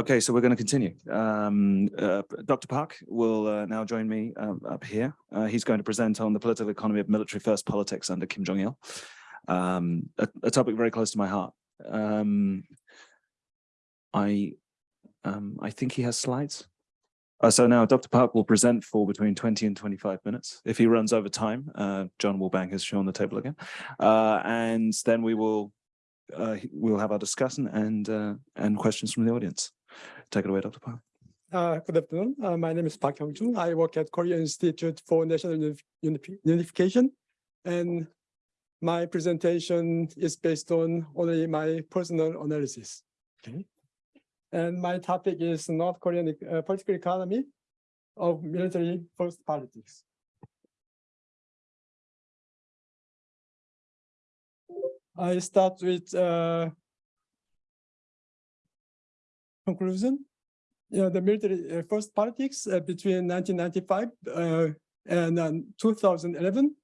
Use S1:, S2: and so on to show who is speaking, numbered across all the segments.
S1: Okay, so we're going to continue. Um, uh, Dr. Park will uh, now join me um, up here. Uh, he's going to present on the political economy of military first politics under Kim Jong-il, um, a, a, topic very close to my heart. Um, I, um, I think he has slides. Uh, so now Dr. Park will present for between 20 and 25 minutes. If he runs over time, uh, John will bang his show on the table again. Uh, and then we will uh, we'll have our discussion and uh, and questions from the audience. Take it away, Dr. Park.
S2: Uh, good afternoon. Uh, my name is Park Hyung-jung. I work at Korea Institute for National Unif Unification, and my presentation is based on only my personal analysis. Okay. And my topic is North Korean uh, political economy of military first politics. I start with uh, conclusion. You know, the military uh, first politics uh, between 1995 uh, and um, 2011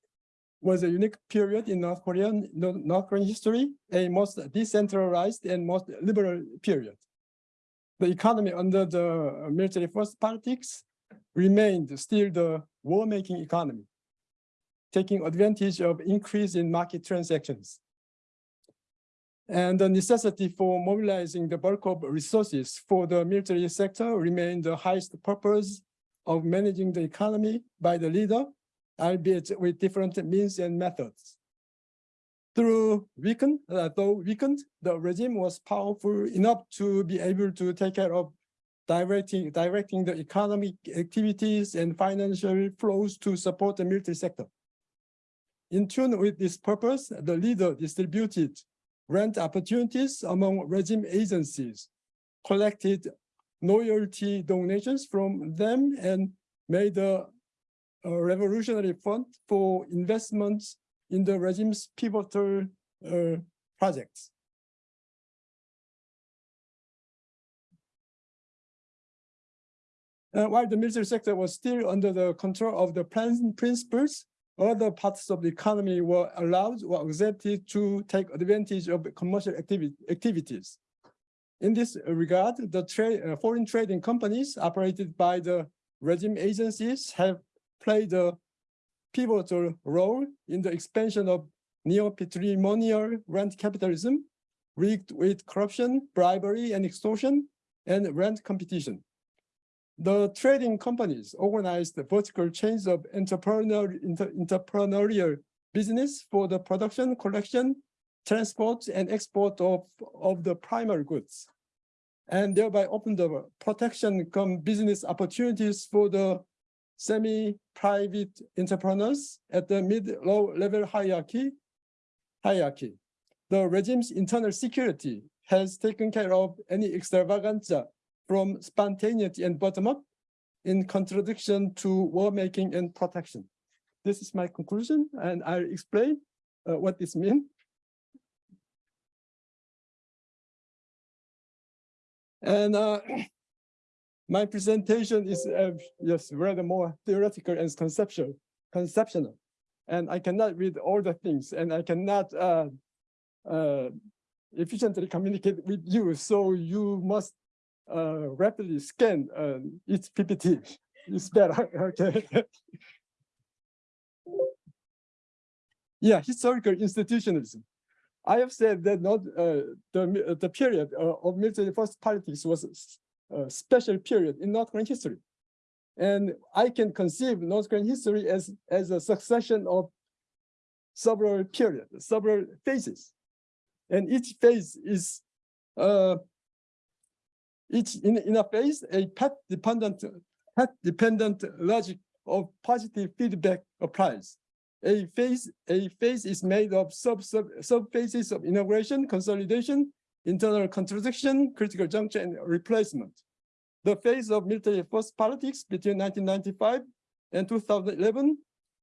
S2: was a unique period in North Korean North Korean history, a most decentralized and most liberal period. The economy under the military first politics remained still the war-making economy, taking advantage of increase in market transactions. And the necessity for mobilizing the bulk of resources for the military sector remained the highest purpose of managing the economy by the leader, albeit with different means and methods. Through weakened, uh, though weakened, the regime was powerful enough to be able to take care of directing, directing the economic activities and financial flows to support the military sector. In tune with this purpose, the leader distributed grant opportunities among regime agencies, collected loyalty donations from them and made a, a revolutionary fund for investments in the regime's pivotal uh, projects. Uh, while the military sector was still under the control of the principles other parts of the economy were allowed or accepted to take advantage of commercial activi activities. In this regard, the trade, uh, foreign trading companies operated by the regime agencies have played a pivotal role in the expansion of neo-patrimonial rent capitalism, rigged with corruption, bribery, and extortion, and rent competition. The trading companies organized the vertical chains of entrepreneurial, inter, entrepreneurial business for the production, collection, transport, and export of, of the primary goods, and thereby opened the protection come business opportunities for the semi-private entrepreneurs at the mid-low level hierarchy. hierarchy. The regime's internal security has taken care of any extravaganza from spontaneity and bottom-up in contradiction to war-making and protection. This is my conclusion, and I'll explain uh, what this means. And uh, my presentation is uh, yes rather more theoretical and conceptual, conceptual, and I cannot read all the things, and I cannot uh, uh, efficiently communicate with you. So you must uh, rapidly scan uh, its PPT. It's better, okay. yeah, historical institutionalism. I have said that not uh, the the period uh, of military first politics was a special period in North Korean history, and I can conceive North Korean history as as a succession of several periods, several phases, and each phase is uh, each in, in a phase, a path dependent, path dependent logic of positive feedback applies. A phase, a phase is made of sub sub sub phases of integration, consolidation, internal contradiction, critical juncture, and replacement. The phase of military first politics between 1995 and 2011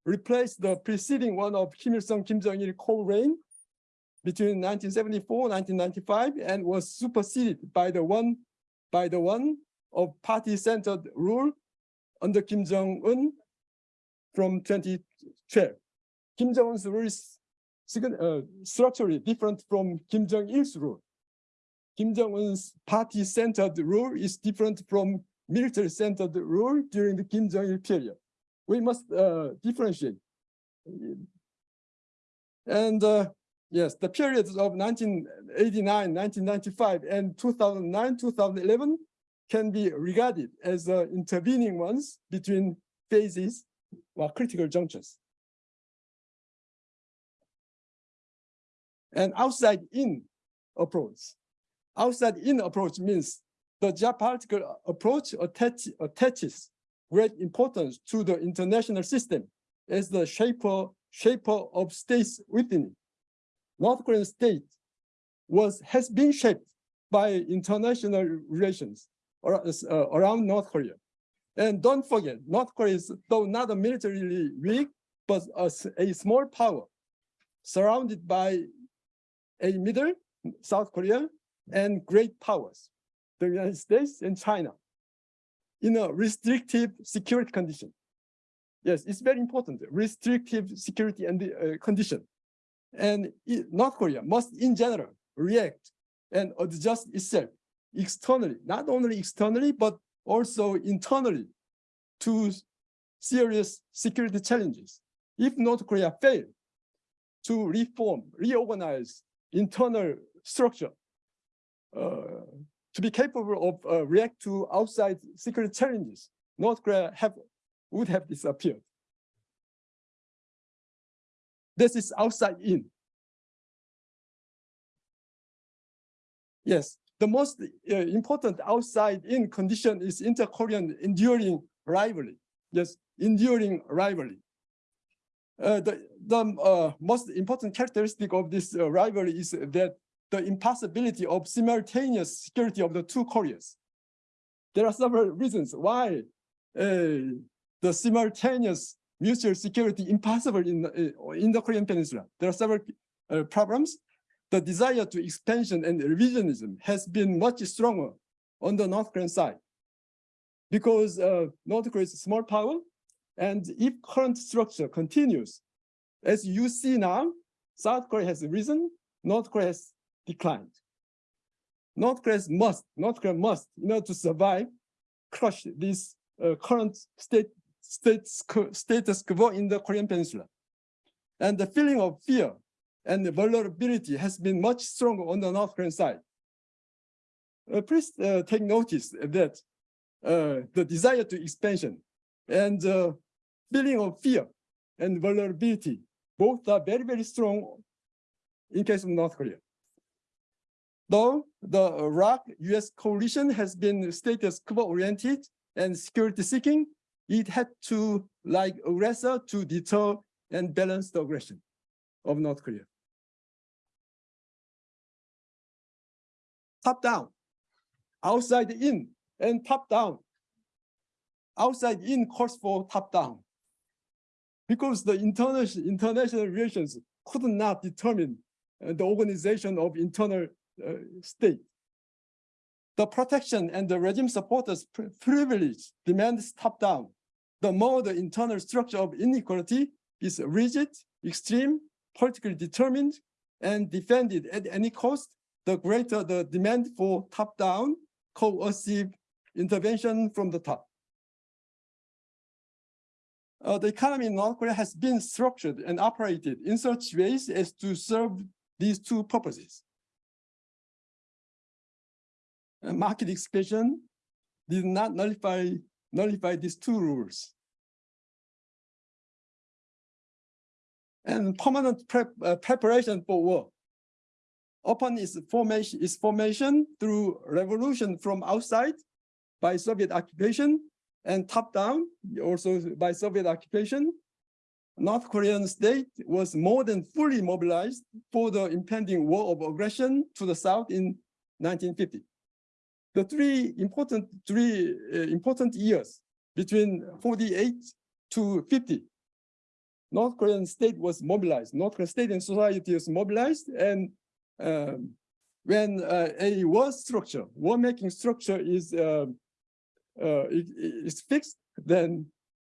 S2: replaced the preceding one of Kim Il-sung, Kim Jong-il co-reign between 1974 1995 and was superseded by the one by the one of party-centered rule under Kim Jong-un from 2012. Kim Jong-un's rule is uh, structurally different from Kim Jong-il's rule. Kim Jong-un's party-centered rule is different from military-centered rule during the Kim Jong-il period. We must uh, differentiate. And uh, yes, the periods of 1989, 1995, and 2009, 2011 can be regarded as uh, intervening ones between phases or critical junctures. And outside-in approach. Outside-in approach means the geopolitical approach attach, attaches great importance to the international system as the shaper, shaper of states within it. North Korean state was has been shaped by international relations around, uh, North Korea. And don't forget, North Korea is though not a militarily weak, but a, a small power surrounded by a middle, South Korea, and great powers, the United States and China, in a restrictive security condition. Yes, it's very important, restrictive security and uh, condition. And North Korea must, in general, react and adjust itself externally, not only externally, but also internally to serious security challenges. If North Korea fail to reform, reorganize internal structure uh, to be capable of uh, react to outside security challenges, North Korea have would have disappeared. This is outside in. Yes, the most uh, important outside in condition is inter-Korean enduring rivalry. Yes, enduring rivalry. Uh, the the uh, most important characteristic of this uh, rivalry is that the impossibility of simultaneous security of the two Koreas. There are several reasons why uh, the simultaneous mutual security impossible in, uh, in the Korean Peninsula. There are several uh, problems. The desire to expansion and revisionism has been much stronger on the North Korean side because uh, North Korea is a small power. And if current structure continues, as you see now, South Korea has risen, North Korea has declined. North Korea must, North Korea must, in order to survive, crush this uh, current state, state, status quo in the Korean Peninsula. And the feeling of fear and vulnerability has been much stronger on the North Korean side. Uh, please uh, take notice that uh, the desire to expansion and uh, feeling of fear and vulnerability both are very, very strong in case of North Korea. Though the ROK-US coalition has been status quo oriented and security seeking, it had to, like aggressor, to deter and balance the aggression of North Korea. Top down, outside in, and top down. Outside in calls for top down. Because the international, international relations could not determine the organization of internal uh, state. The protection and the regime supporters privilege demands top down. The more the internal structure of inequality is rigid, extreme, politically determined, and defended at any cost, the greater the demand for top-down coercive intervention from the top. Uh, the economy in North Korea has been structured and operated in such ways as to serve these two purposes market expansion did not nullify, nullify these two rules. And permanent prep, uh, preparation for war. Upon its formation, its formation through revolution from outside by Soviet occupation and top down also by Soviet occupation, North Korean state was more than fully mobilized for the impending war of aggression to the south in 1950 the three important three uh, important years between 48 to 50 north korean state was mobilized. North korean state and society was mobilized and um, when uh, a war structure war making structure is uh, uh is fixed then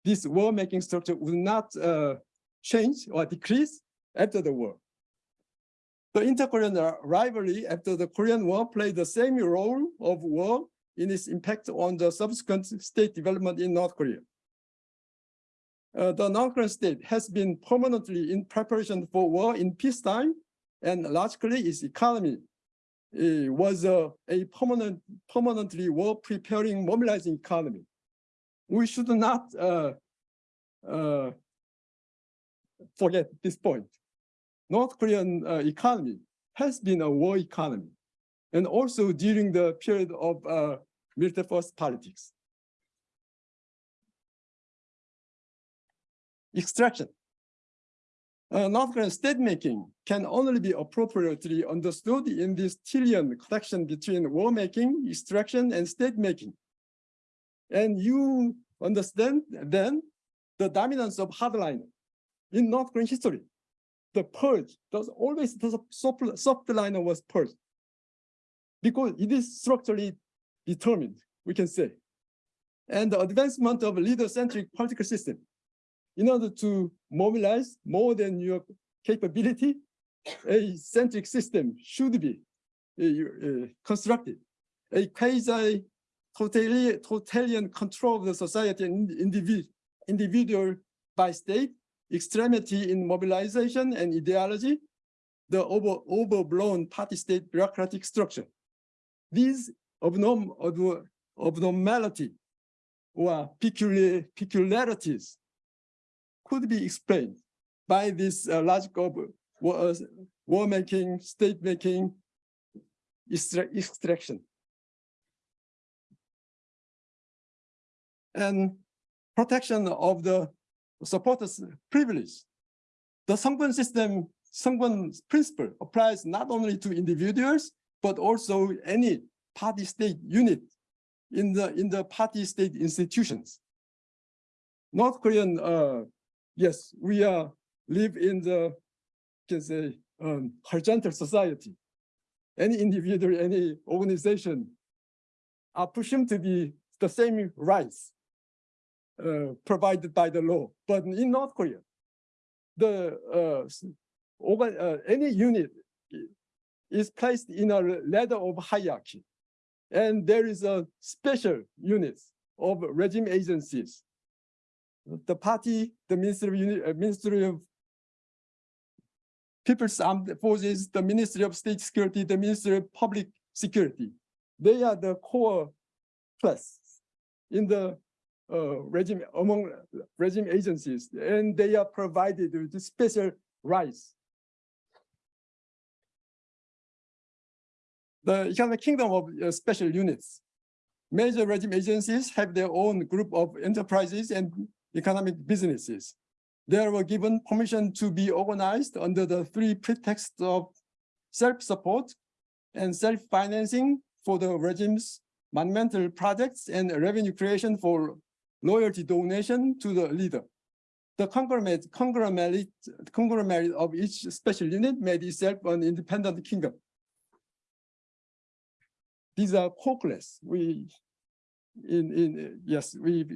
S2: this war making structure will not uh, change or decrease after the war The inter-Korean rivalry after the Korean War played the same role of war in its impact on the subsequent state development in North Korea. Uh, the North Korean state has been permanently in preparation for war in peacetime, and largely its economy uh, was a, a permanent, permanently war-preparing, mobilizing economy. We should not uh, uh, forget this point. North Korean uh, economy has been a war economy, and also during the period of uh, military first politics. Extraction. Uh, North Korean state making can only be appropriately understood in this Tillian connection between war making, extraction, and state making. And you understand then the dominance of hardliner in North Korean history. The purge, does always the soft, soft liner was purged because it is structurally determined, we can say. And the advancement of a leader-centric political system in order to mobilize more than your capability, a centric system should be uh, uh, constructed. A quasi totalitarian control of the society and individual by state, extremity in mobilization and ideology, the over, overblown party state bureaucratic structure. These abnorm, abnormality or peculiar, peculiarities could be explained by this uh, logic of war, uh, war making, state making, extraction. And protection of the supporters' privilege. The Songbun system, Songbun principle applies not only to individuals, but also any party state unit in the in the party state institutions. North Korean uh, yes, we are live in the can say um, horizontal society. Any individual, any organization are presumed to be the same rights uh, provided by the law. But in North Korea, the uh, organ, uh, any unit is placed in a ladder of hierarchy, and there is a special units of regime agencies the party, the Ministry of, uh, Ministry of People's Armed Forces, the Ministry of State Security, the Ministry of Public Security. They are the core plus in the uh, regime among regime agencies, and they are provided with special rights. The economic kingdom of uh, special units. Major regime agencies have their own group of enterprises and economic businesses. They were given permission to be organized under the three pretexts of self-support and self-financing for the regime's monumental projects and revenue creation for loyalty donation to the leader. The conglomerate, conglomerate, conglomerate of each special unit made itself an independent kingdom. These are hopeless. We in in yes we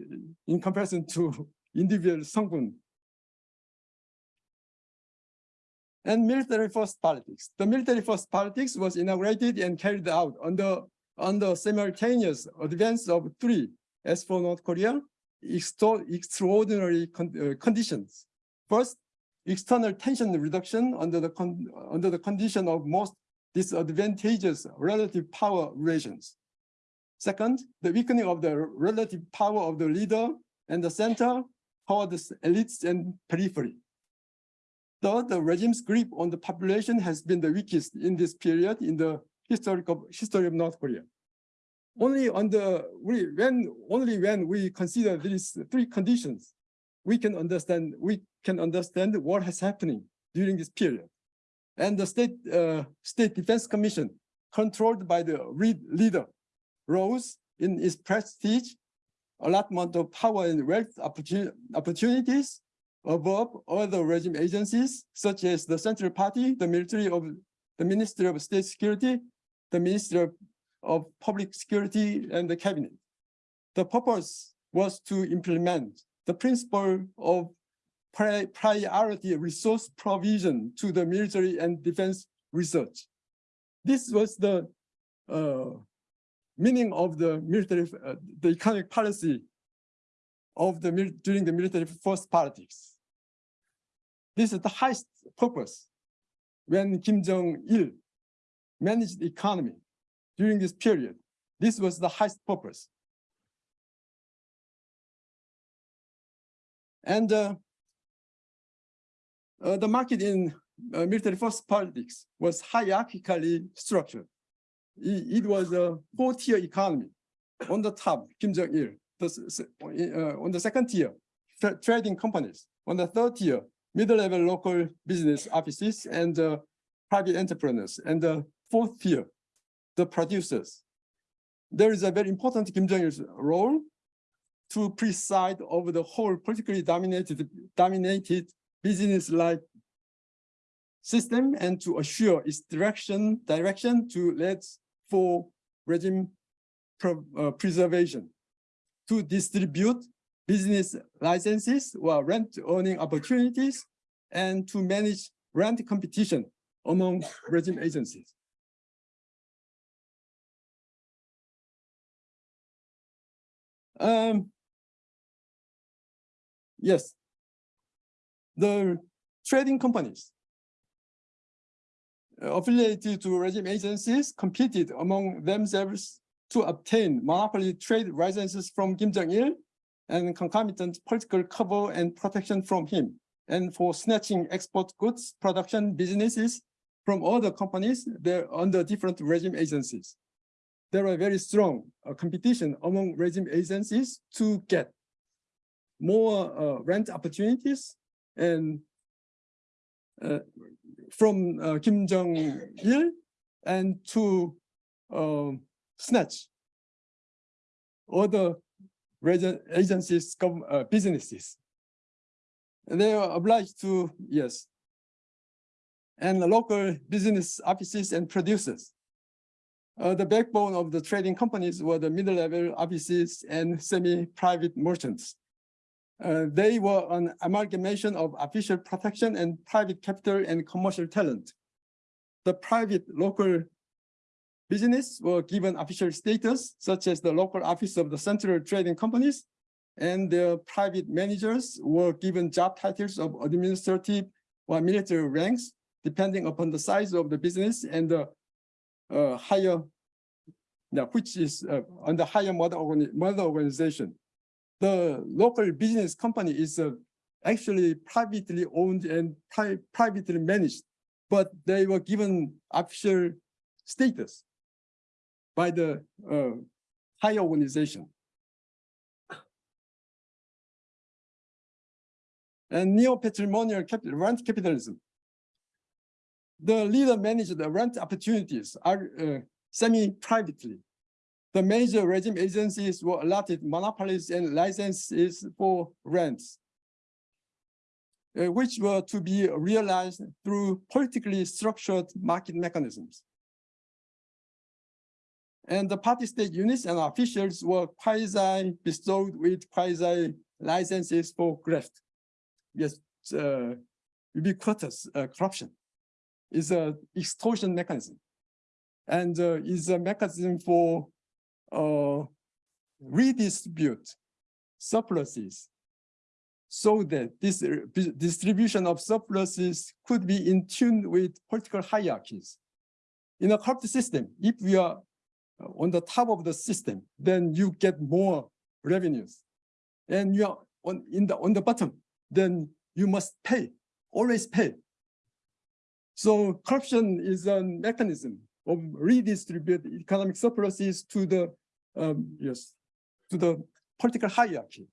S2: in comparison to individual Songbun and military first politics. The military first politics was inaugurated and carried out under under simultaneous advance of three as for North Korea extraordinary con uh, conditions. First, external tension reduction under the under the condition of most disadvantageous relative power relations. Second, the weakening of the relative power of the leader and the center toward the elites and periphery. Third, the regime's grip on the population has been the weakest in this period in the historical history of North Korea. Only under we when only when we consider these three conditions, we can understand we can understand what has happening during this period. And the state uh, state defense commission, controlled by the leader, rose in its prestige, allotment of power and wealth opportunities above other regime agencies, such as the Central Party, the military of the Ministry of State Security, the Ministry of, of Public Security, and the cabinet. The purpose was to implement the principle of priority resource provision to the military and defense research. This was the uh, meaning of the military, uh, the economic policy of the during the military first politics. This is the highest purpose when Kim Jong-il managed the economy during this period. This was the highest purpose. And uh, uh, the market in uh, military first politics was hierarchically structured. It, it was a four-tier economy. On the top, Kim Jong-il. Uh, on the second tier, tra- trading companies. On the third tier, middle-level local business offices and uh, private entrepreneurs. And the fourth tier, the producers. There is a very important Kim Jong-il's role to preside over the whole politically dominated dominated business-like system and to assure its direction direction to lead for regime uh, preservation, to distribute business licenses or rent earning opportunities, and to manage rent competition among regime agencies. Um, yes, the trading companies uh, affiliated to regime agencies competed among themselves to obtain monopoly trade licenses from Kim Jong-il and concomitant political cover and protection from him, and for snatching export goods production businesses from other companies there under different regime agencies. There are very strong uh, competition among regime agencies to get more uh, rent opportunities and uh, from uh, Kim Jong-il and to um, snatch other agencies, uh, businesses. They are obliged to, yes. And the local business offices and producers. Uh, the backbone of the trading companies were the middle-level offices and semi-private merchants. Uh, they were an amalgamation of official protection and private capital and commercial talent. The private local business were given official status, such as the local office of the central trading companies, and their private managers were given job titles of administrative or military ranks, depending upon the size of the business and the uh, higher, yeah, which is uh, the higher mother, organi- mother organization the local business company is uh, actually privately owned and pri- privately managed, but they were given official status by the uh, higher organization. And neo-patrimonial rent capitalism. The leader managed the rent opportunities are uh, semi-privately the major regime agencies were allotted monopolies and licenses for rents, uh, which were to be realized through politically structured market mechanisms. And the party state units and officials were quasi bestowed with quasi licenses for graft. Yes, uh, ubiquitous uh, corruption is a extortion mechanism and uh, is a mechanism for uh, redistribute surpluses so that this uh, distribution of surpluses could be in tune with political hierarchies. In a corrupt system, if we are uh, on the top of the system, then you get more revenues. And you are on in the on the bottom, then you must pay, always pay. So corruption is a mechanism of redistribute economic surpluses to the um, yes, to the political hierarchy.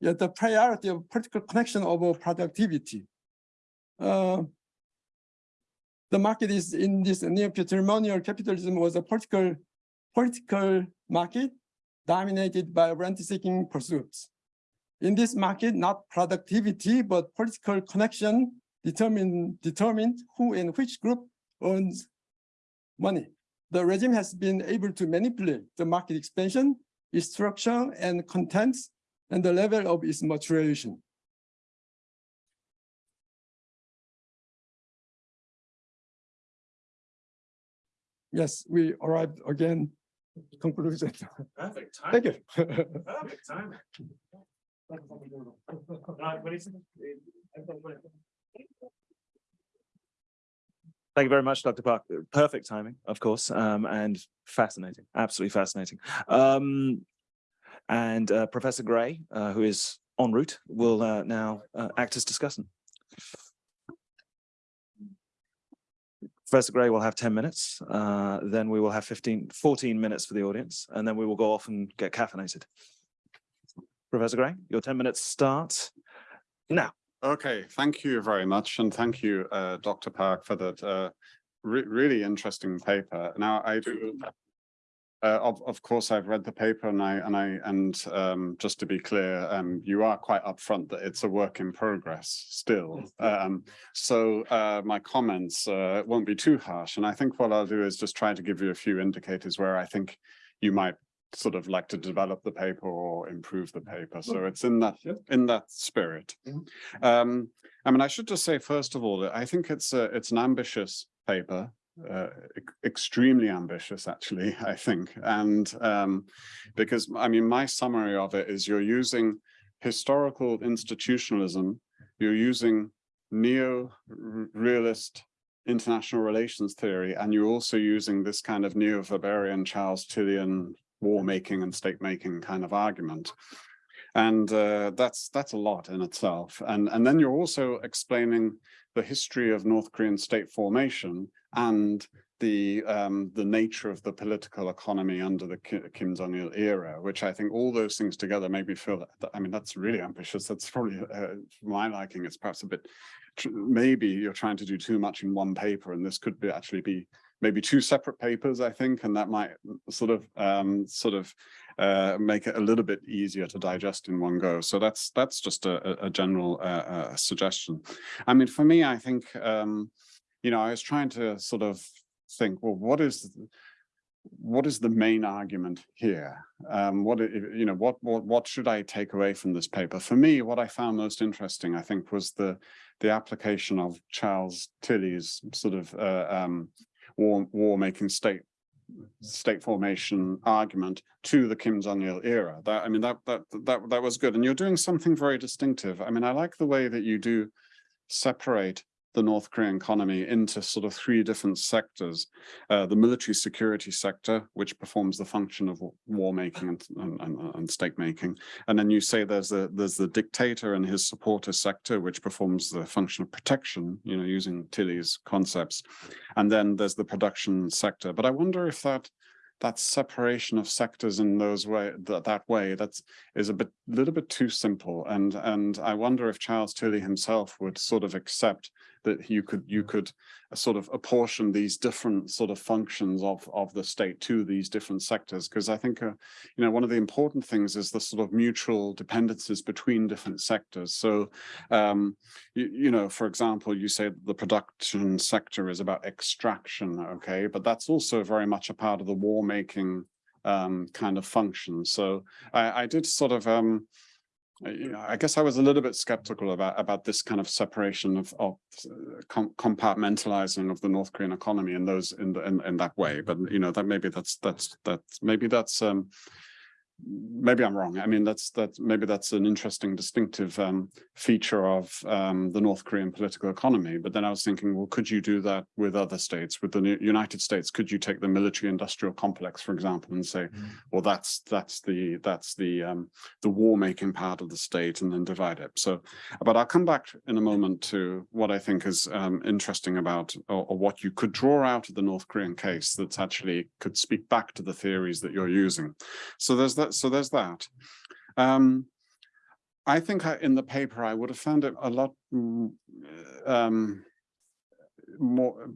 S2: Yeah, the priority of political connection over productivity. Uh, the market is in this neo-patrimonial capitalism was a political political market dominated by rent-seeking pursuits. In this market, not productivity, but political connection determine, determine who and which group owns money. The regime has been able to manipulate the market expansion, its structure and contents, and the level of its maturation. Yes, we arrived again. Conclusion.
S1: Perfect time.
S2: Thank you.
S1: Perfect time. Thank you very much, Dr. Park. Perfect timing, of course, um, and fascinating, absolutely fascinating. Um, and uh, Professor Gray, uh, who is en route, will uh, now uh, act as discussant. Professor Gray will have 10 minutes, uh, then we will have 15, 14 minutes for the audience, and then we will go off and get caffeinated. Professor Gray, your 10 minutes start now.
S3: Okay, thank you very much, and thank you, uh, Dr. Park, for that uh, re really interesting paper. Now, I do, uh, of of course, I've read the paper, and I and I and um, just to be clear, um, you are quite upfront that it's a work in progress still. Um, so uh, my comments uh, won't be too harsh, and I think what I'll do is just try to give you a few indicators where I think you might sort of like to develop the paper or improve the paper. So it's in that in that spirit. Um, I mean, I should just say, first of all, that I think it's a, it's an ambitious paper, uh, ex- extremely ambitious, actually, I think. And um, because, I mean, my summary of it is you're using historical institutionalism, you're using neo-realist international relations theory, and you're also using this kind of neo-Weberian Charles Tillian war making and state making kind of argument. And uh, that's that's a lot in itself. And, and then you're also explaining the history of North Korean state formation and the um, the nature of the political economy under the Kim Jong-il era, which I think all those things together make me feel that, I mean, that's really ambitious. That's probably, uh, my liking, it's perhaps a bit, maybe you're trying to do too much in one paper, and this could be actually be maybe two separate papers, I think, and that might sort of um, sort of uh, make it a little bit easier to digest in one go. So that's that's just a, a- general uh, uh, suggestion. I mean, for me, I think um, you know I was trying to sort of think, well, what is what is the main argument here? Um, what you know, what what what should I take away from this paper? For me, what I found most interesting, I think, was the the application of Charles Tilly's sort of uh, um, war war making state state formation argument to the Kim Jong Il era. That I mean that that that that was good, and you're doing something very distinctive. I mean, I like the way that you do separate the North Korean economy into sort of three different sectors. Uh, the military security sector, which performs the function of war making and, and, and, state making. And then you say there's the there's the dictator and his supporter sector, which performs the function of protection, you know, using Tilly's concepts. And then there's the production sector. But I wonder if that that separation of sectors in those way that that way that's is a bit little bit too simple and and i wonder if charles tilly himself would sort of accept that you could you could uh, sort of apportion these different sort of functions of of the state to these different sectors. Because i think uh, you know one of the important things is the sort of mutual dependencies between different sectors. So um you, you know for example you say the production sector is about extraction okay but that's also very much a part of the war making um kind of function. So i i did sort of um you know, I guess I was a little bit skeptical about about this kind of separation of of uh, com compartmentalizing of the North Korean economy in those in the in, in that way. But you know that maybe that's that's that's maybe that's um maybe I'm wrong. I mean that's that's maybe that's an interesting distinctive um feature of um the North Korean political economy. But then I was thinking, well, could you do that with other states, with the United States? Could you take the military industrial complex, for example, and say, well, that's that's the that's the um the war making part of the state and then divide it. So, but I'll come back in a moment to what I think is um, interesting about or, or what you could draw out of the North Korean case that's actually could speak back to the theories that you're using. So there's that. So there's that. Um, I think I, in the paper I would have found it a lot um, more,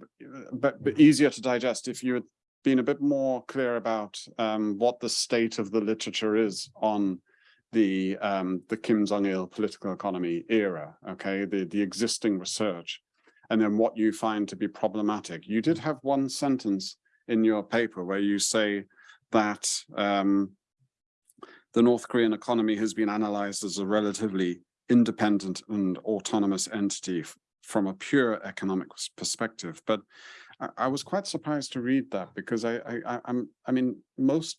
S3: but, but easier to digest if you had been a bit more clear about um, what the state of the literature is on the um, the Kim Jong Il political economy era. Okay, the the existing research, and then what you find to be problematic. You did have one sentence in your paper where you say that um, the North Korean economy has been analyzed as a relatively independent and autonomous entity from a pure economic perspective. But I, I was quite surprised to read that because I, I, I'm, I mean, most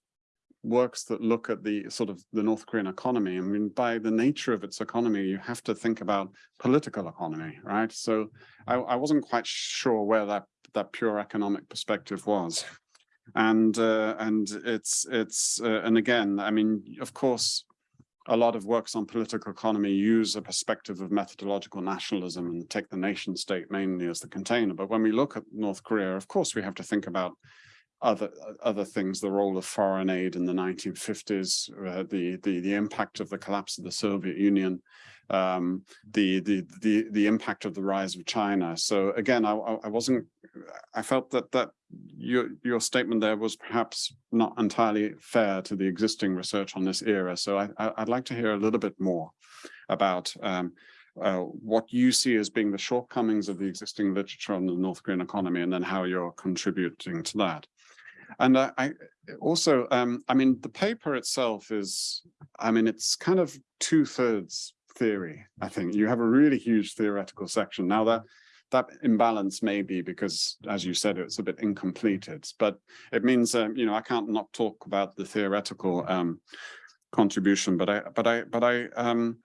S3: works that look at the sort of the North Korean economy, I mean, by the nature of its economy, you have to think about political economy, right? So I, I wasn't quite sure where that, that pure economic perspective was. And, uh, and it's, it's, uh, and again, I mean, of course, a lot of works on political economy use a perspective of methodological nationalism and take the nation state mainly as the container. But when we look at North Korea, of course, we have to think about other other things, the role of foreign aid in the 1950s, uh, the, the the impact of the collapse of the Soviet Union, um, the the the the impact of the rise of China. So again, I, I wasn't. I felt that that your your statement there was perhaps not entirely fair to the existing research on this era. So I, would like to hear a little bit more about um, uh, what you see as being the shortcomings of the existing literature on the North Korean economy, and then how you're contributing to that. And uh, I also, um, I mean, the paper itself is, I mean, it's kind of two thirds theory, I think. You have a really huge theoretical section. Now that that imbalance may be because, as you said, it's a bit incompleted, but it means, um, you know, I can't not talk about the theoretical um, contribution, but I, but I, but I, um,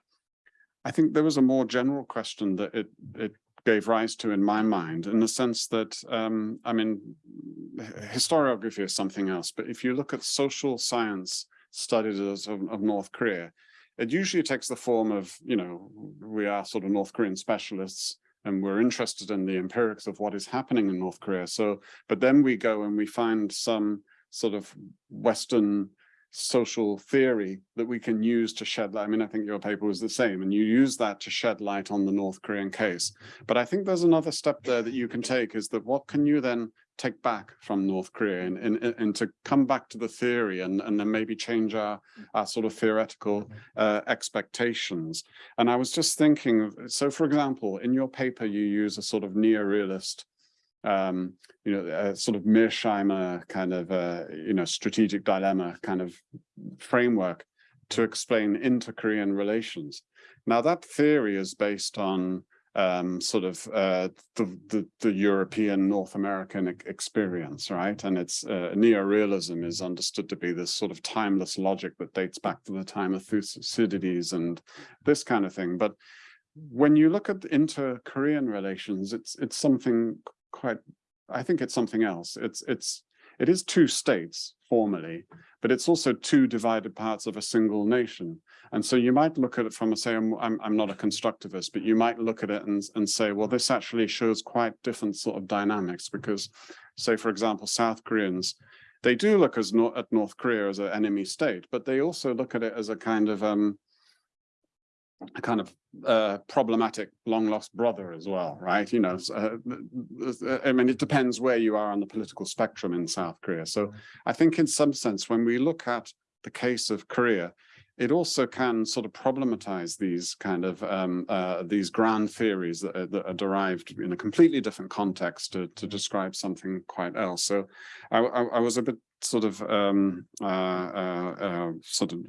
S3: I think there was a more general question that it, it gave rise to in my mind in the sense that, um, I mean, historiography is something else, but if you look at social science studies of, of North Korea, it usually takes the form of, you know, we are sort of North Korean specialists and we're interested in the empirics of what is happening in North Korea. So, but then we go and we find some sort of Western social theory that we can use to shed light. I mean, I think your paper was the same, and you use that to shed light on the North Korean case. But I think there's another step there that you can take is that what can you then take back from North Korea and, and, and to come back to the theory and, and then maybe change our, our sort of theoretical uh, expectations. And I was just thinking, so for example, in your paper, you use a sort of neo-realist um, you know, a sort of Mearsheimer kind of, uh, you know, strategic dilemma kind of framework to explain inter-Korean relations. Now that theory is based on um, sort of uh, the, the, the European North American experience, right? And it's uh, neo-realism is understood to be this sort of timeless logic that dates back to the time of Thucydides and this kind of thing. But when you look at inter-Korean relations, it's it's something quite, I think it's something else. It's it's it is two states formally, but it's also two divided parts of a single nation. And so you might look at it from a say, I'm, I'm, I'm not a constructivist, but you might look at it and, and say, well, this actually shows quite different sort of dynamics because say, for example, South Koreans, they do look as at North Korea as an enemy state, but they also look at it as a kind of um, a kind of uh, problematic long lost brother as well, right? You know, uh, I mean, it depends where you are on the political spectrum in South Korea. So I think in some sense, when we look at the case of Korea, it also can sort of problematize these kind of um, uh, these grand theories that are, that are, derived in a completely different context to, to describe something quite else. So I, I, I was a bit sort of um, uh, uh, uh, sort of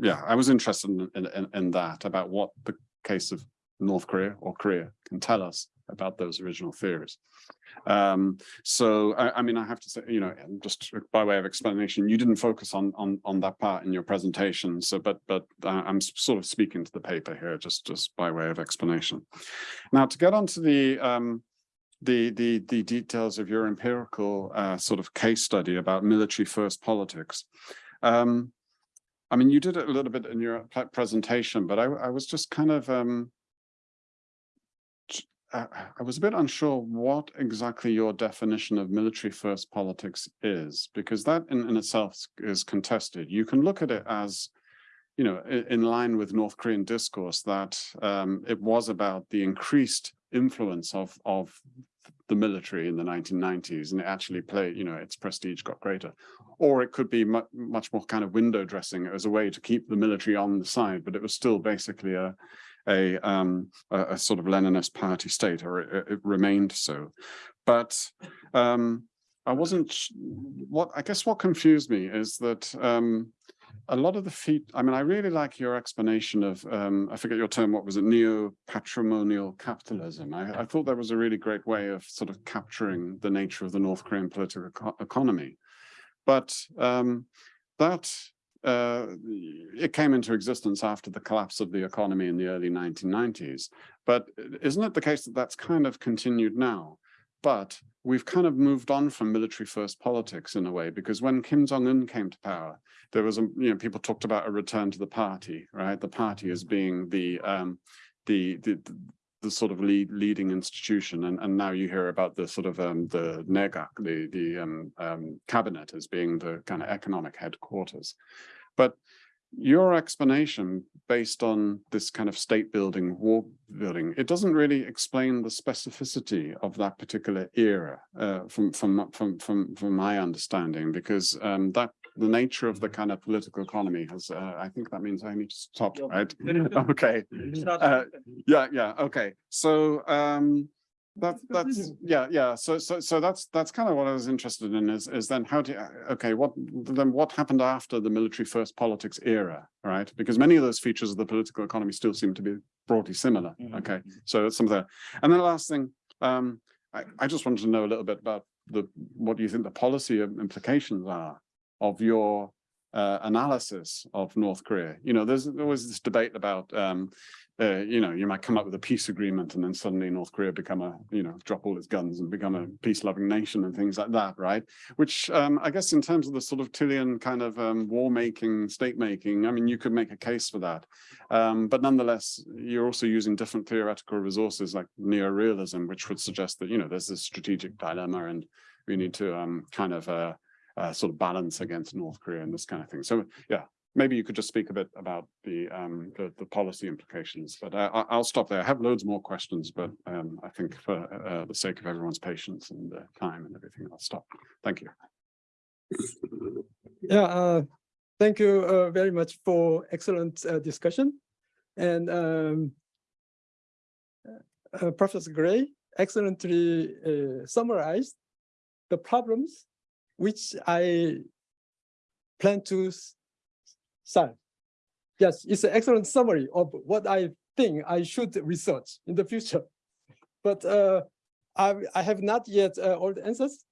S3: yeah I was interested in, in, in that about what the case of North Korea or Korea can tell us about those original theories. Um, so I, I, mean I have to say you know just by way of explanation you didn't focus on on on that part in your presentation so but but uh, I'm sort of speaking to the paper here just just by way of explanation. Now to get onto the um, the the the details of your empirical uh, sort of case study about military first politics. Um, I mean, you did it a little bit in your presentation, but I, I was just kind of I was a bit unsure what exactly your definition of military first politics is, because that in, in itself is contested. You can look at it as, you know, in line with North Korean discourse that um, it was about the increased influence of of the military in the 1990s and it actually played you know its prestige got greater or it could be mu much more kind of window dressing as a way to keep the military on the side but it was still basically a a, um, a, a sort of Leninist party state or it, it remained so but um, I wasn't what I guess what confused me is that um, a lot of the feet, I mean, I really like your explanation of, um, I forget your term, what was it, neo-patrimonial capitalism. I, I thought that was a really great way of sort of capturing the nature of the North Korean political eco- economy. But um, that, uh, it came into existence after the collapse of the economy in the early 1990s. But isn't it the case that that's kind of continued now? But we've kind of moved on from military first politics in a way, because when Kim Jong-un came to power, there was a, you know, people talked about a return to the party, right? The party as being the, um, the, the, the sort of lead, leading institution. And, and now you hear about the sort of, um, the NEGAC, the, the, um, um, cabinet as being the kind of economic headquarters. But your explanation based on this kind of state building, war building, it doesn't really explain the specificity of that particular era uh, from, from, from, from, from my understanding, because um, that the nature of the kind of political economy has, uh, I think that means I need to stop, right? Okay, uh, yeah, yeah, okay. So um, that that's yeah yeah. So so so that's that's kind of what i was interested in is is then how do you, okay what then what happened after the military first politics era right? Because many of those features of the political economy still seem to be broadly similar okay? So it's some of that and then the last thing um i i just wanted to know a little bit about the what do you think the policy implications are of your uh, analysis of North Korea. You know, there's always this debate about, um, uh, you know, you might come up with a peace agreement and then suddenly North Korea become a, you know, drop all its guns and become a peace-loving nation and things like that, right? Which um, I guess in terms of the sort of Tillian kind of um, war-making, state-making, I mean, you could make a case for that. Um, but nonetheless, you're also using different theoretical resources like neorealism, which would suggest that, you know, there's this strategic dilemma and we need to um, kind of uh, uh, sort of balance against North Korea and this kind of thing. So yeah, maybe you could just speak a bit about the um, the, the policy implications. But uh, I- I'll stop there. I have loads more questions, but um, I think for uh, the sake of everyone's patience and uh, time and everything, I'll stop. Thank you.
S2: Yeah, uh, thank you uh, very much for excellent uh, discussion. And um, Professor Gray excellently summarized the problems which I plan to solve. Yes, it's an excellent summary of what I think I should research in the future. But uh, I, I have not yet uh, all the answers.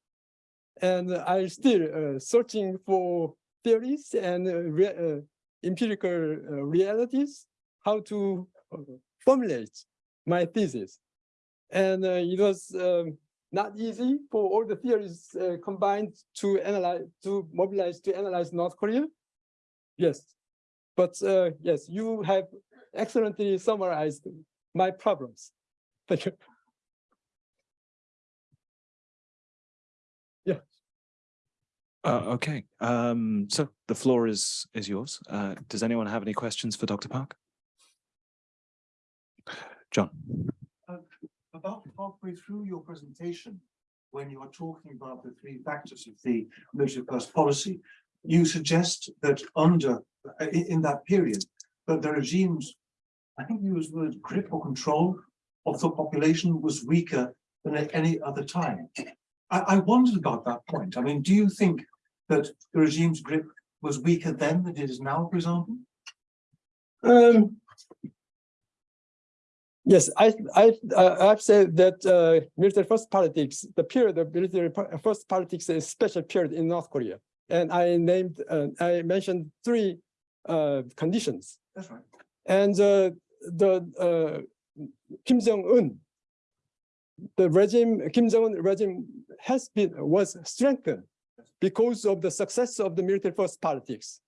S2: And I'm still uh, searching for theories and uh, rea- uh, empirical uh, realities, how to formulate my thesis. And it was um, not easy for all the theories uh, combined to analyze, to mobilize, to analyze North Korea. Yes, but uh, yes, you have excellently summarized my problems. Thank you.
S1: Uh, okay, um, so the floor is is yours. Uh, does anyone have any questions for Dr. Park? John,
S4: about halfway through your presentation, when you are talking about the three factors of the military first policy, you suggest that under, in, in that period, that the regime's, I think you used the word grip or control of the population was weaker than at any other time. I, I wondered about that point. I mean, do you think that the regime's grip was weaker then than it is now, for example?
S2: Um, yes, I, I, uh, I've said that uh, military first politics, the period of military first politics is a special period in North Korea. And I named, uh, I mentioned three uh, conditions.
S4: That's right.
S2: And uh, the uh, Kim Jong-un, the regime, Kim Jong-un regime has been, was strengthened because of the success of the military first politics.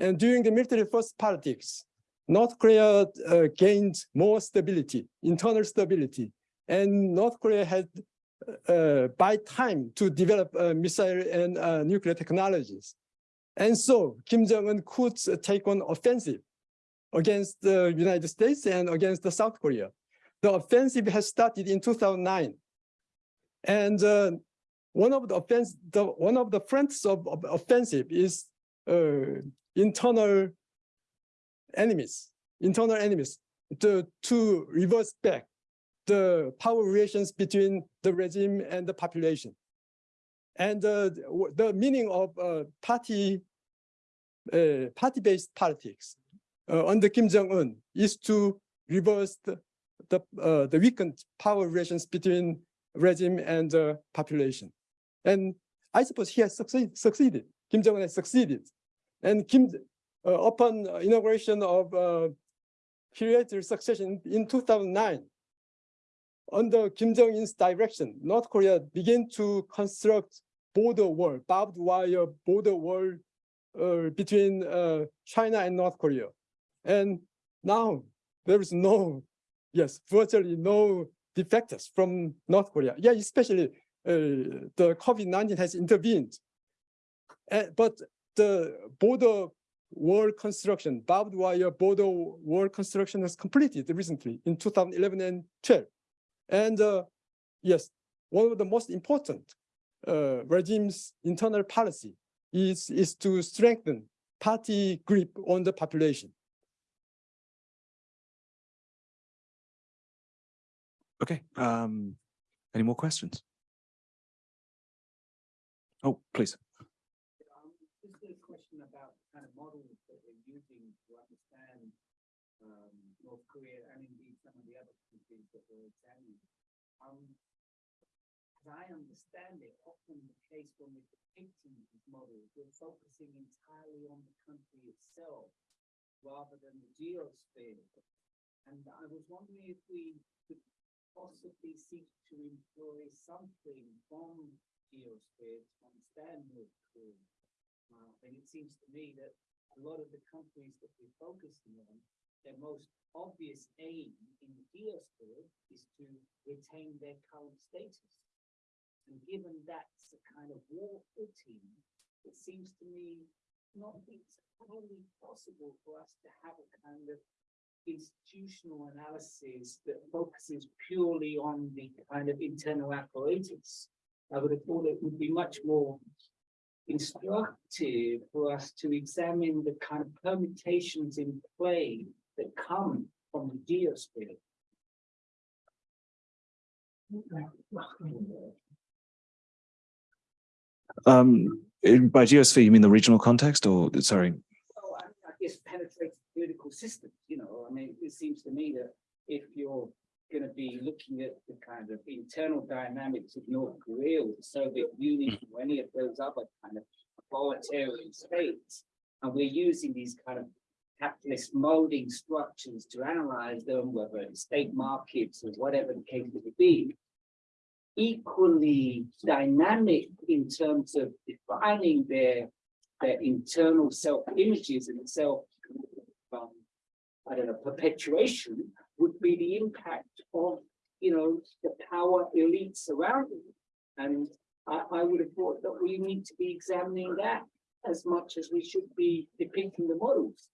S2: And during the military first politics, North Korea uh, gained more stability, internal stability, and North Korea had uh, buy time to develop uh, missile and uh, nuclear technologies. And so Kim Jong-un could take on offensive against the United States and against the South Korea. The offensive has started in 2009. And uh, one of the offense, the one of the fronts of, of offensive is uh, internal enemies, internal enemies, to, to reverse back the power relations between the regime and the population. And uh, the meaning of uh, party uh, party-based politics uh, under Kim Jong-un is to reverse the the, uh, the weakened power relations between regime and the population. And I suppose he has succeed, succeeded. Kim Jong-un has succeeded. And Kim, uh, upon inauguration of uh, period succession in 2009, under Kim Jong-un's direction, North Korea began to construct border wall, barbed wire border wall uh, between uh, China and North Korea. And now there is no, yes, virtually no defectors from North Korea. Yeah, especially uh, the COVID-19 has intervened. Uh, but the border wall construction, barbed wire border wall construction has completed recently in 2011 and 12. And uh, yes, one of the most important uh, regime's internal policy is, is to strengthen party grip on the population.
S1: Okay, um, any more questions? Oh, please.
S5: Um, just a question about the kind of models that we're using to understand um, North Korea and indeed some of the other countries that we're examining. Um, as I understand it, often the case when we're depicting these models, we're focusing entirely on the country itself rather than the geosphere. And I was wondering if we could possibly seek to employ something from geosphere to understand North Korea. Uh, and it seems to me that a lot of the countries that we're focusing on, their most obvious aim in the geosphere is to retain their current status. And given that's a kind of war footing, it seems to me not entirely possible for us to have a kind of institutional analysis that focuses purely on the kind of internal apparatus. I would have thought it would be much more instructive for us to examine the kind of permutations in play that come from the geosphere.
S1: Um, in- by geosphere, you mean the regional context or, sorry,
S5: Oh, I, I guess penetrating political systems, you know, I mean, it seems to me that if you're gonna be looking at the kind of internal dynamics of North Korea or the Soviet Union or any of those other kind of authoritarian states, and we're using these kind of capitalist molding structures to analyze them, whether it's state markets or whatever the case may be, equally dynamic in terms of defining their their internal self-images and self, um, I don't know, perpetuation would be the impact of, you know, the power elites around them. And I, I would have thought that we need to be examining that as much as we should be depicting the models.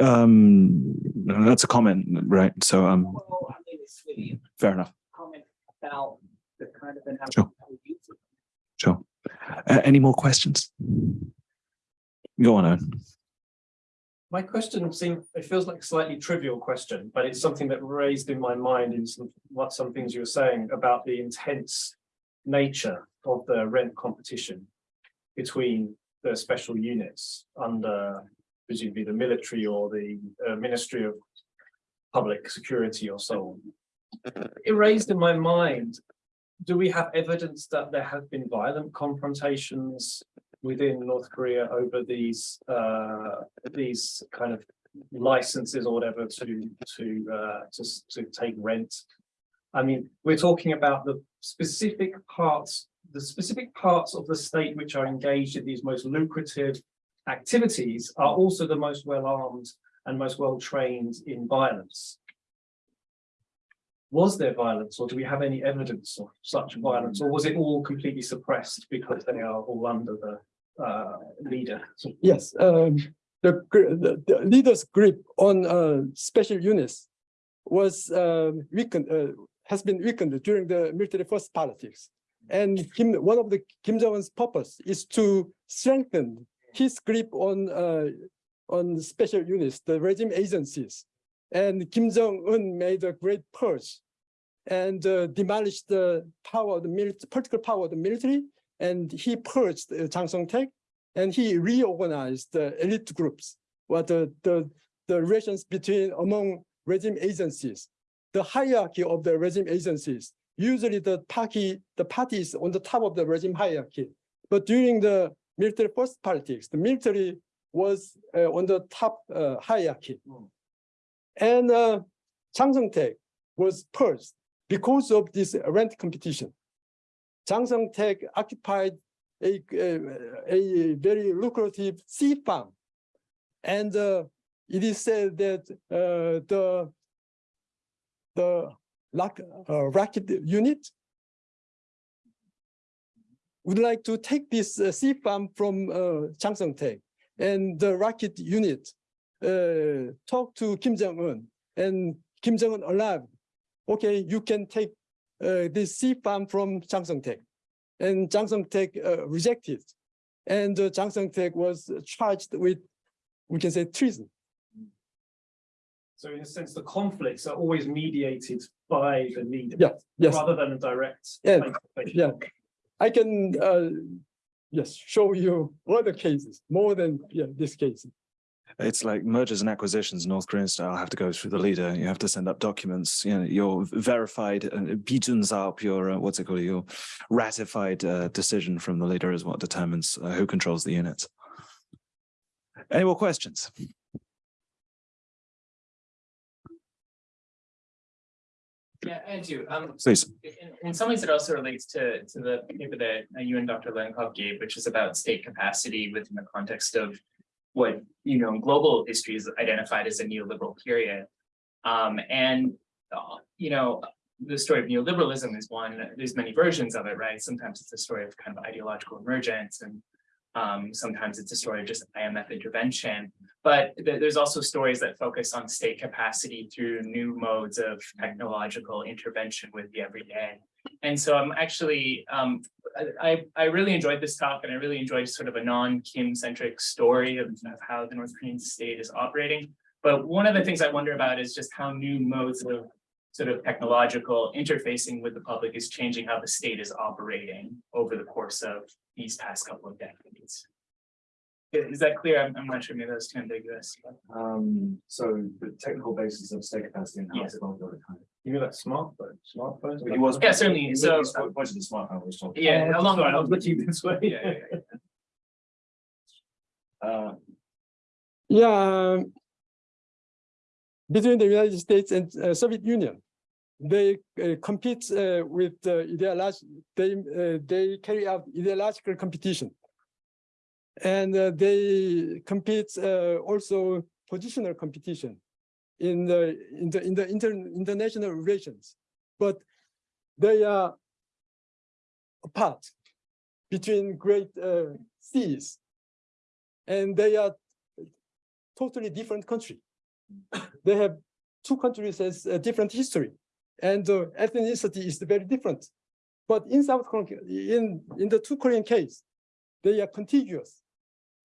S1: Um, that's a comment, right? So, um,
S5: Well, I mean, it's really
S1: fair enough,
S5: comment about the kind of analysis
S1: Sure.
S5: that
S1: sure. Uh, any more questions? Go on, Owen.
S6: My question seems, it feels like a slightly trivial question, but it's something that raised in my mind in some, what some things you were saying about the intense nature of the rent competition between the special units under presumably the military or the uh, Ministry of Public Security or so on. It raised in my mind, do we have evidence that there have been violent confrontations within North Korea over these uh these kind of licenses or whatever to to uh to to take rent. I mean, we're talking about the specific parts, the specific parts of the state which are engaged in these most lucrative activities are also the most well-armed and most well-trained in violence. Was there violence or do we have any evidence of such violence or was it all completely suppressed because they are all under the uh leader?
S2: Yes, um, the, the, the leader's grip on uh, special units was um, weakened, uh, has been weakened during the military first politics. And Kim, one of the Kim Jong-un's purpose is to strengthen his grip on uh, on special units, the regime agencies. And Kim Jong-un made a great purge and uh, demolished the power of the military, political power of the military and he purged uh, Chang Song-taek, and he reorganized the elite groups, what the, the, the relations between among regime agencies, the hierarchy of the regime agencies. Usually the party, the party is on the top of the regime hierarchy. But during the military first politics, the military was uh, on the top uh, hierarchy. And uh, Chang Song-taek was purged because of this rent competition. Chang Song-taek occupied a, a, a very lucrative sea farm. And uh, it is said that uh, the, the uh, racket unit would like to take this uh, sea farm from uh, Chang Song-taek. And the rocket unit uh, talked to Kim Jong-un and Kim Jong-un allowed, okay, you can take uh, this sea farm from Chang Song-taek. And Chang Song-taek uh, rejected. And uh, Chang Song-taek was charged with, we can say treason.
S6: So in a sense, the conflicts are always mediated by the leader.
S2: Yeah, yes.
S6: Rather than a direct.
S2: Yeah, yeah. I can, uh, yes, show you other cases, more than, yeah, this case.
S1: It's like mergers and acquisitions, North Korean style, have to go through the leader. You have to send up documents, you know, your verified, uh, up your, uh, what's it called, your ratified uh, decision from the leader is what determines uh, who controls the units. Any more questions?
S7: Yeah, I do. Um,
S1: Please.
S7: in, in some ways, it also relates to, to the paper that uh, you and Dr. Lankov gave, which is about state capacity within the context of what, you know, global history is identified as a neoliberal period. Um, and, uh, you know, the story of neoliberalism is one, there's many versions of it, right? Sometimes it's a story of kind of ideological emergence and um, sometimes it's a story of just IMF intervention, but th there's also stories that focus on state capacity through new modes of technological intervention with the everyday. And so I'm actually, um, I, I really enjoyed this talk and I really enjoyed sort of a non-Kim centric story of, of how the North Korean state is operating. But one of the things I wonder about is just how new modes of sort of technological interfacing with the public is changing how the state is operating over the course of these past couple of decades. Is that clear? I'm, I'm not sure, maybe that's too ambiguous. but-
S8: Um, so the technical basis of state capacity and how
S7: Yeah.
S8: it's evolved over time.
S6: You mean like smartphone, smartphones?
S8: But He was.
S7: Yeah, certainly.
S8: he
S7: So-
S8: was Pointed the smartphone was talking.
S7: Yeah, along
S6: Sorry, I was looking this way.
S7: Yeah, yeah, yeah.
S8: Uh,
S2: Yeah. Between the United States and uh, Soviet Union, they uh, compete uh, with uh, ideology, they, uh, they carry out ideological competition. And uh, they compete also positional competition in the, in the, in the inter, international relations. But they are apart between great seas. And they are totally different country. They have two countries has a different history and uh, ethnicity is very different. But in South Korea, in, in the two Korean case, they are contiguous.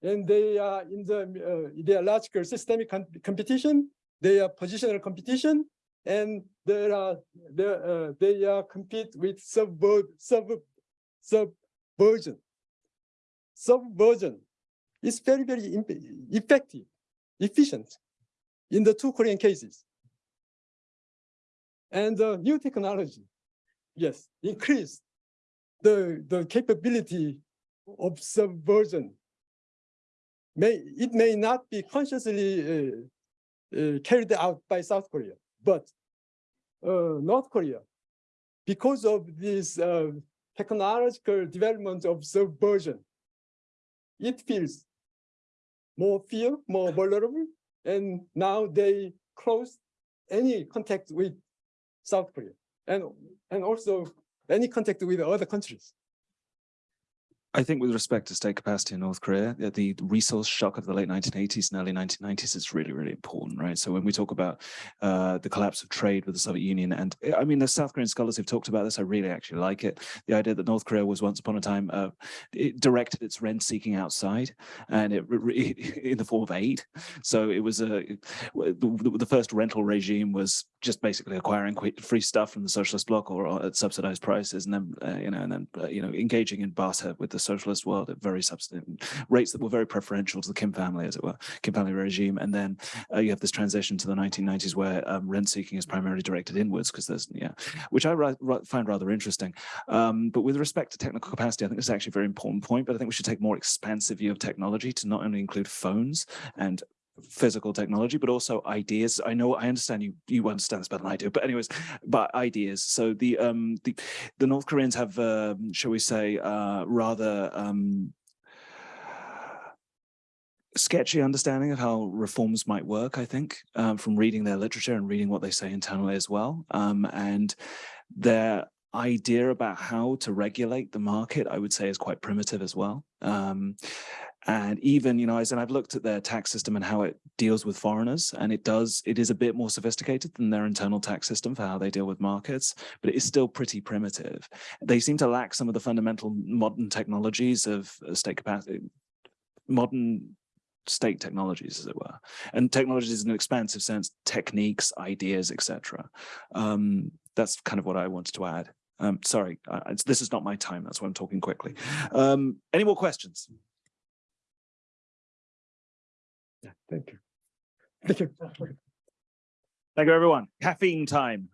S2: And they are in the uh, ideological systemic com- competition, they are positional competition, and there are they, uh, they are compete with subver sub subversion. Subversion is very very effective, efficient in the two Korean cases. And the new technology, yes, increased the, the capability of subversion. May, it may not be consciously uh, uh, carried out by South Korea, but uh, North Korea, because of this uh, technological development of subversion, it feels more fear, more vulnerable, and now they close any contact with South Korea and and also any contact with other countries.
S1: I think with respect to state capacity in North Korea, the resource shock of the late 1980s and early 1990s is really, really important, right? So when we talk about uh, the collapse of trade with the Soviet Union, and I mean, the South Korean scholars who've talked about this, I really actually like it. The idea that North Korea was once upon a time, uh, it directed its rent seeking outside and it in the form of aid. So it was a, the, the first rental regime was just basically acquiring free stuff from the socialist bloc or, or at subsidized prices and then uh, you know and then uh, you know engaging in barter with the socialist world at very rates that were very preferential to the Kim family as it were Kim family regime. And then uh, you have this transition to the 1990s where um, rent seeking is primarily directed inwards because there's yeah which I find rather interesting. Um, but with respect to technical capacity I think this is actually a very important point but I think we should take a more expansive view of technology to not only include phones and physical technology, but also ideas. I know, I understand you, you understand this better than I do, but anyways, but ideas. So the, um, the, the North Koreans have, um, shall we say, uh, rather, um, sketchy understanding of how reforms might work, I think, um, from reading their literature and reading what they say internally as well. Um, and their idea about how to regulate the market, I would say, is quite primitive as well. Um, and even, you know, as and I've looked at their tax system and how it deals with foreigners, and it does, it is a bit more sophisticated than their internal tax system for how they deal with markets, but it is still pretty primitive. They seem to lack some of the fundamental modern technologies of uh, state capacity, modern state technologies, as it were. And technologies in an expansive sense, techniques, ideas, etc. Um, that's kind of what I wanted to add. Um, sorry, uh, it's- this is not my time. That's why I'm talking quickly. Um, any more questions?
S2: Thank you. Thank you.
S1: Thank you, everyone. Caffeine time.